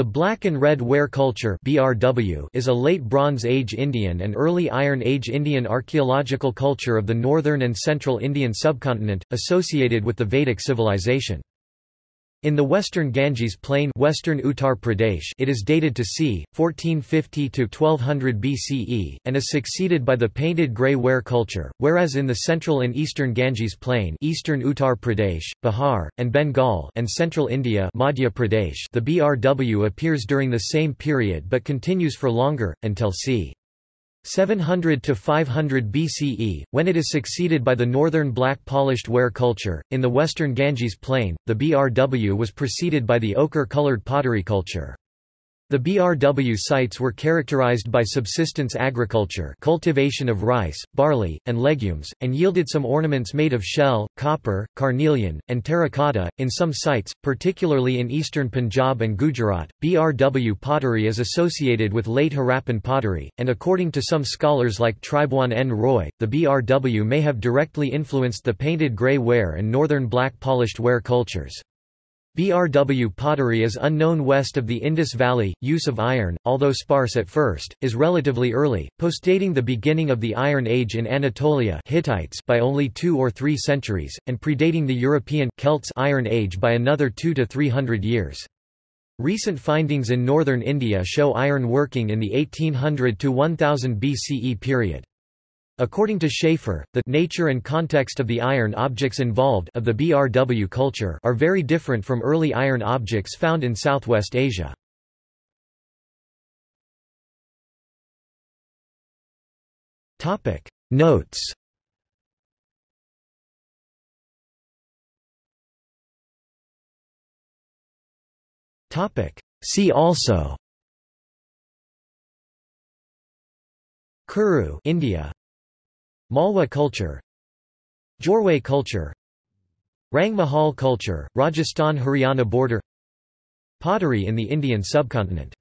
The Black and Red Ware culture (BRW) is a late Bronze Age Indian and early Iron Age Indian archaeological culture of the northern and central Indian subcontinent, associated with the Vedic civilization. In the western Ganges plain western Uttar Pradesh it is dated to c. 1450–1200 BCE, and is succeeded by the painted grey ware culture, whereas in the central and eastern Ganges plain eastern Uttar Pradesh, Bihar, and Bengal and central India Madhya Pradesh the BRW appears during the same period but continues for longer, until c. 700 to 500 BCE, when it is succeeded by the northern black polished ware culture. In the western Ganges plain, the BRW was preceded by the ochre-colored pottery culture. The BRW sites were characterized by subsistence agriculture cultivation of rice, barley, and legumes, and yielded some ornaments made of shell, copper, carnelian, and terracotta. In some sites, particularly in eastern Punjab and Gujarat, BRW pottery is associated with late Harappan pottery, and according to some scholars like Tribhuwan N. Roy, the BRW may have directly influenced the painted grey ware and northern black polished ware cultures. BRW pottery is unknown west of the Indus Valley. Use of iron, although sparse at first, is relatively early, postdating the beginning of the Iron Age in Anatolia Hittites by only two or three centuries, and predating the European Celts Iron Age by another two to three hundred years. Recent findings in northern India show iron working in the 1800 to 1000 BCE period. According to Schaefer, the nature and context of the iron objects involved of the BRW culture are very different from early iron objects found in Southwest Asia. Topic Notes Topic See also Kuru India Malwa culture Jorwe culture Rang Mahal culture, Rajasthan-Haryana border Pottery in the Indian subcontinent